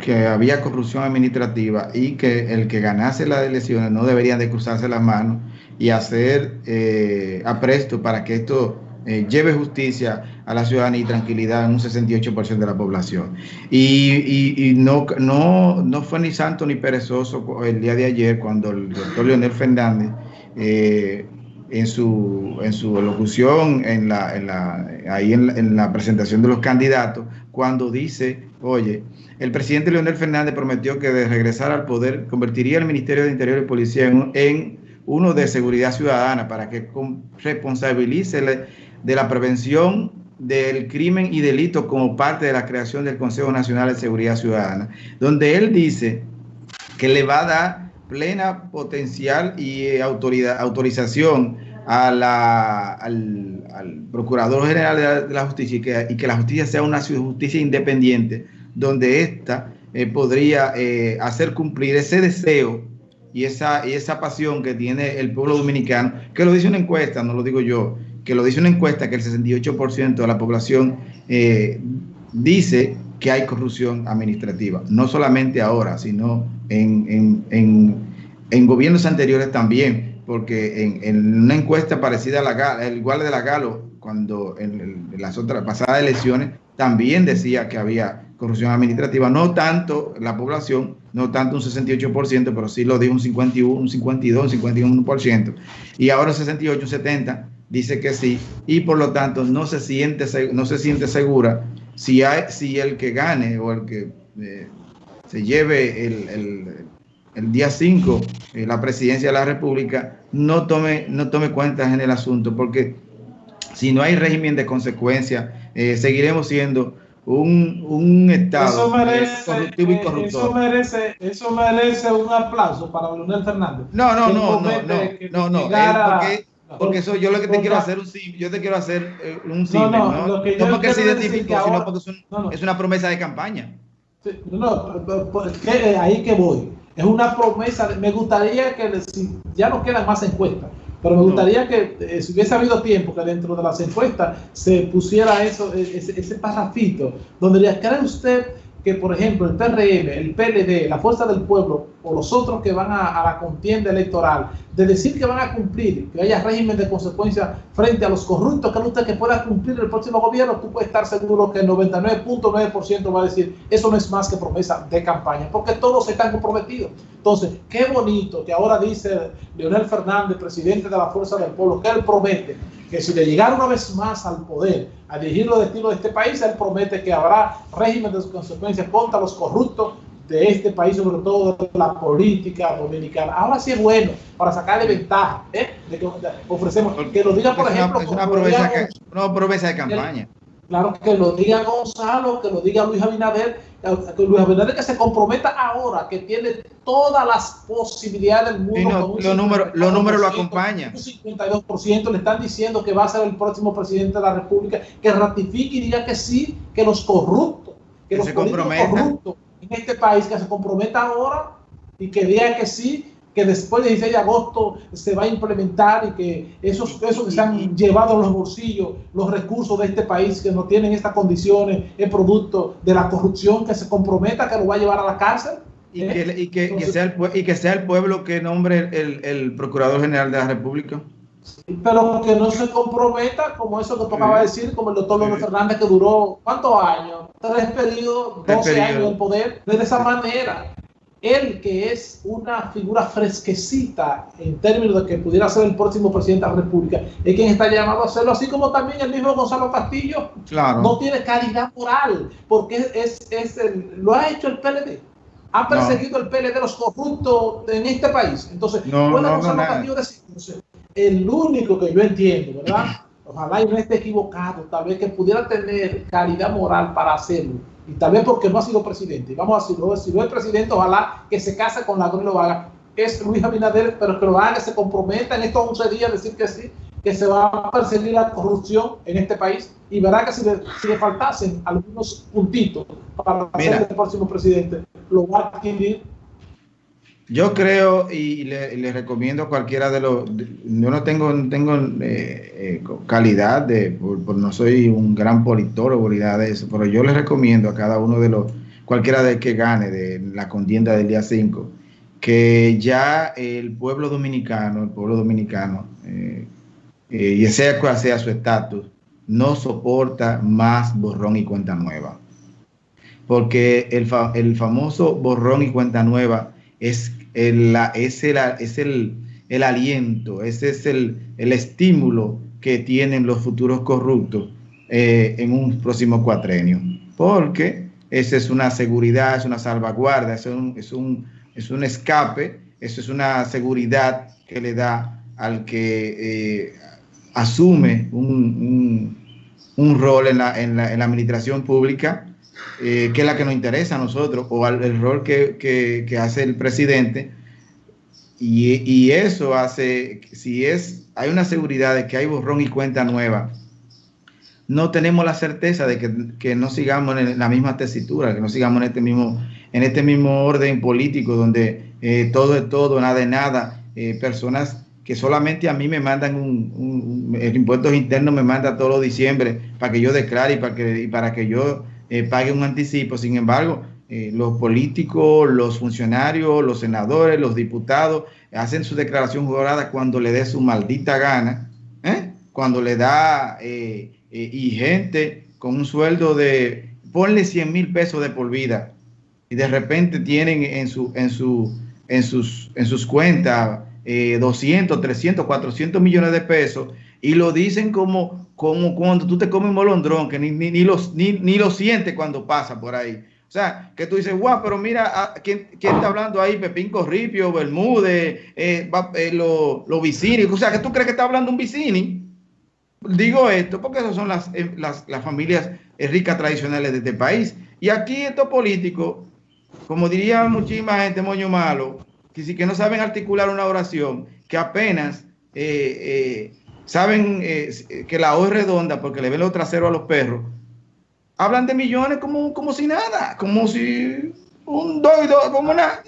que había corrupción administrativa y que el que ganase las elecciones no deberían de cruzarse las manos y hacer eh, apresto para que esto eh, lleve justicia a la ciudadanía y tranquilidad en un 68% de la población. Y, no, no, no, fue ni santo ni perezoso el día de ayer cuando el doctor Leonel Fernández eh, en su, en su locución, en la, en la, ahí en la, presentación de los candidatos, cuando dice, oye, el presidente Leonel Fernández prometió que de regresar al poder convertiría el Ministerio de Interior y Policía en, uno de seguridad ciudadana para que responsabilice de la prevención del crimen y delito como parte de la creación del Consejo Nacional de Seguridad Ciudadana, donde él dice que le va a dar plena potencial y eh, autoridad, autorización a la, al, Procurador General de la, Justicia y que, la justicia sea una justicia independiente, donde ésta eh, podría eh, hacer cumplir ese deseo y esa, y esa pasión que tiene el pueblo dominicano, que lo dice una encuesta, no lo digo yo, que lo dice una encuesta que el 68% de la población dice que hay corrupción administrativa, no solamente ahora, sino en, gobiernos anteriores también, porque en, una encuesta parecida a la el igual de la Galo, cuando en, las otras pasadas elecciones también decía que había corrupción administrativa, no tanto la población, no tanto un 68%, pero sí lo dijo un 51, un 52, un 51%, y ahora 68, 70 dice que sí, y por lo tanto no se siente, no se siente segura si, hay, si el que gane o el que eh, se lleve el, día 5 eh, la presidencia de la República no tome, no tome cuentas en el asunto, porque si no hay régimen de consecuencia, eh, seguiremos siendo un, Estado eso merece, corruptivo y corruptor. Eso merece, eso merece un aplauso para Leonel Fernández. No, no, no, no, no, no, no, porque eso yo lo que te quiero hacer un yo te quiero hacer eh, un símil, no, no, ¿no? no porque se identificó, sino porque es, una promesa de campaña. no, que, ahí que voy. Es una promesa, me gustaría que ya no quedan más encuestas, pero me gustaría que eh, si hubiese habido tiempo que dentro de las encuestas se pusiera eso, e, ese, ese parrafito, donde diría, ¿cree usted que, por ejemplo, el PRM, el PLD, la Fuerza del Pueblo o los otros que van a, la contienda electoral, de decir que van a cumplir, que haya régimen de consecuencia frente a los corruptos, que usted que pueda cumplir el próximo gobierno, tú puedes estar seguro que el 99.9% va a decir, eso no es más que promesa de campaña, porque todos están comprometidos. Entonces, qué bonito que ahora dice Leonel Fernández, presidente de la Fuerza del Pueblo, que él promete que si le llegara una vez más al poder, a dirigir los destinos de este país, él promete que habrá régimen de consecuencias contra los corruptos de este país, sobre todo de la política dominicana. Ahora sí es bueno para sacarle ventaja, ¿eh? de que ofrecemos, que lo diga, por ejemplo, es una, promesa, una promesa de campaña. Claro, que lo diga Gonzalo, que lo diga Luis Abinader, que Luis Abinader que se comprometa ahora, que tiene todas las posibilidades del mundo. los números los números lo acompañan. Un 52% le están diciendo que va a ser el próximo presidente de la República, que ratifique y diga que sí, que los corruptos, que, los corruptos en este país, que se comprometa ahora y que diga que sí, que después del 16 de agosto se va a implementar y que esos, esos que se han llevado a los bolsillos los recursos de este país que no tienen estas condiciones es producto de la corrupción que se comprometa que lo va a llevar a la cárcel. Y, ¿eh? que, sea el, y que sea el pueblo que nombre el, el Procurador General de la República. pero que no se comprometa como eso que tocaba decir, como el doctor López Fernández que duró, ¿cuántos años? Tres periodos, 12 años en poder, de esa manera él que es una figura fresquecita en términos de que pudiera ser el próximo presidente de la República, es quien está llamado a hacerlo, así como también el mismo Gonzalo Castillo no tiene calidad moral, porque es, es lo ha hecho el PLD. Ha perseguido el PLD los corruptos en este país. Entonces, no, Gonzalo Castillo decir, el único que yo entiendo, ¿verdad? Ojalá y no esté equivocado, tal vez que pudiera tener calidad moral para hacerlo y tal vez porque no ha sido presidente. Vamos a decirlo, si no es presidente, ojalá que se case con la y lo haga. Es Luis Abinader, pero que lo haga, se comprometa en estos 11 días a decir que sí, que se va a perseguir la corrupción en este país y verá que si le, si le faltasen algunos puntitos para ser el próximo presidente, lo va a adquirir yo creo y le, recomiendo a cualquiera de los. Yo no tengo, tengo eh, eh, calidad de. Por, no soy un gran politólogo ni nada de eso, pero yo le recomiendo a cada uno de los cualquiera de que gane de la contienda del día 5, que ya el pueblo dominicano, el pueblo dominicano, eh, eh, y sea cual sea su estatus, no soporta más borrón y cuenta nueva. Porque el, el famoso borrón y cuenta nueva es el, es el, es el, el aliento, ese es el, el, estímulo que tienen los futuros corruptos eh, en un próximo cuatrenio. Porque esa es una seguridad, es una salvaguarda, es un, es un, es un escape, eso es una seguridad que le da al que eh, asume un, un, rol en la, en, la, en la, administración pública, eh, que es la que nos interesa a nosotros, o al, el rol que, que, hace el presidente. Y, y, eso hace, si es, hay una seguridad de que hay borrón y cuenta nueva, no tenemos la certeza de que, que no sigamos en la misma tesitura, que no sigamos en este mismo, en este mismo orden político donde eh, todo es todo, nada de nada, eh, personas que solamente a mí me mandan un, un, el impuesto interno me manda todos los diciembre para que yo declare y para que, y para que yo eh, pague un anticipo. Sin embargo, eh, los políticos, los funcionarios, los senadores, los diputados hacen su declaración jurada cuando le dé su maldita gana, ¿eh? cuando le da y gente con un sueldo de, ponle 100 mil pesos de por vida y de repente tienen en, su, en, en, sus, en sus cuentas eh, 200, 300, 400 millones de pesos y lo dicen como, como cuando tú te comes un molondrón, que ni, ni, ni, los, ni, ni lo sientes cuando pasa por ahí. O sea, que tú dices, guau, pero mira, ¿quién, quién está hablando ahí? Pepín Corripio, Bermúdez, eh, eh, los lo Vicini. O sea, que tú crees que está hablando un Vicini. Digo esto porque esas son las, eh, las, las familias ricas tradicionales de este país. Y aquí estos políticos, como diría muchísima gente, moño malo, que sí que no saben articular una oración, que apenas eh, eh, saben eh, que la O es redonda porque le ven los traseros a los perros, hablan de millones como, como si nada, como si un dos, como nada.